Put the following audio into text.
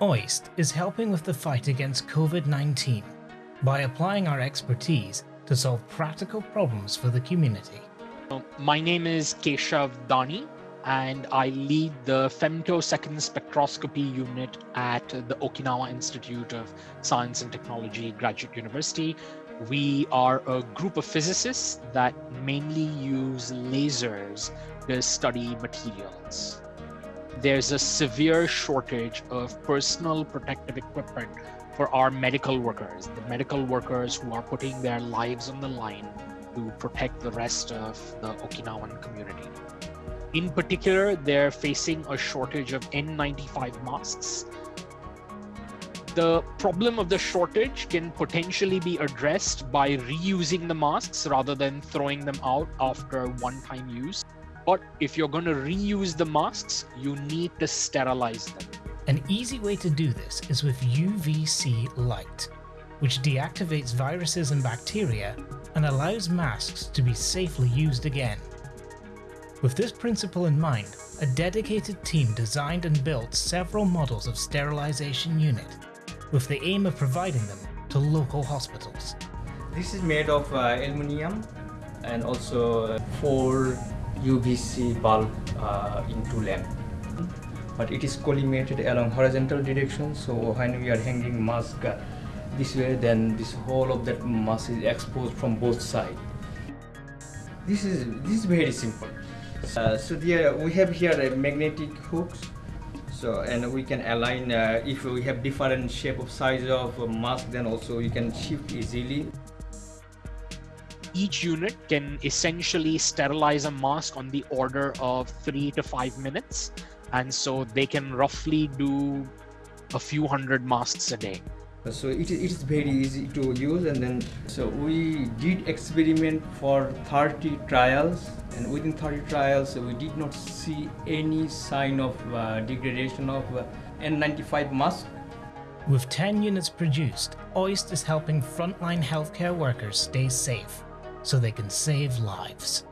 OIST is helping with the fight against COVID-19 by applying our expertise to solve practical problems for the community. Um, my name is Keshav Dani and I lead the femtosecond spectroscopy unit at the Okinawa Institute of Science and Technology Graduate University. We are a group of physicists that mainly use lasers to study materials. There's a severe shortage of personal protective equipment for our medical workers, the medical workers who are putting their lives on the line to protect the rest of the Okinawan community. In particular, they're facing a shortage of N95 masks. The problem of the shortage can potentially be addressed by reusing the masks rather than throwing them out after one-time use. But if you're going to reuse the masks, you need to sterilize them. An easy way to do this is with UVC light, which deactivates viruses and bacteria and allows masks to be safely used again. With this principle in mind, a dedicated team designed and built several models of sterilization unit, with the aim of providing them to local hospitals. This is made of uh, aluminium and also uh, four UVC bulb uh, into lamp. But it is collimated along horizontal direction, so when we are hanging mask uh, this way, then this whole of that mask is exposed from both sides. This is this is very simple. Uh, so there we have here a magnetic hooks so and we can align uh, if we have different shape of size of mask then also you can shift easily each unit can essentially sterilize a mask on the order of three to five minutes. And so they can roughly do a few hundred masks a day. So it, it is very easy to use. And then so we did experiment for 30 trials. And within 30 trials we did not see any sign of uh, degradation of uh, N95 mask. With 10 units produced, OIST is helping frontline healthcare workers stay safe so they can save lives.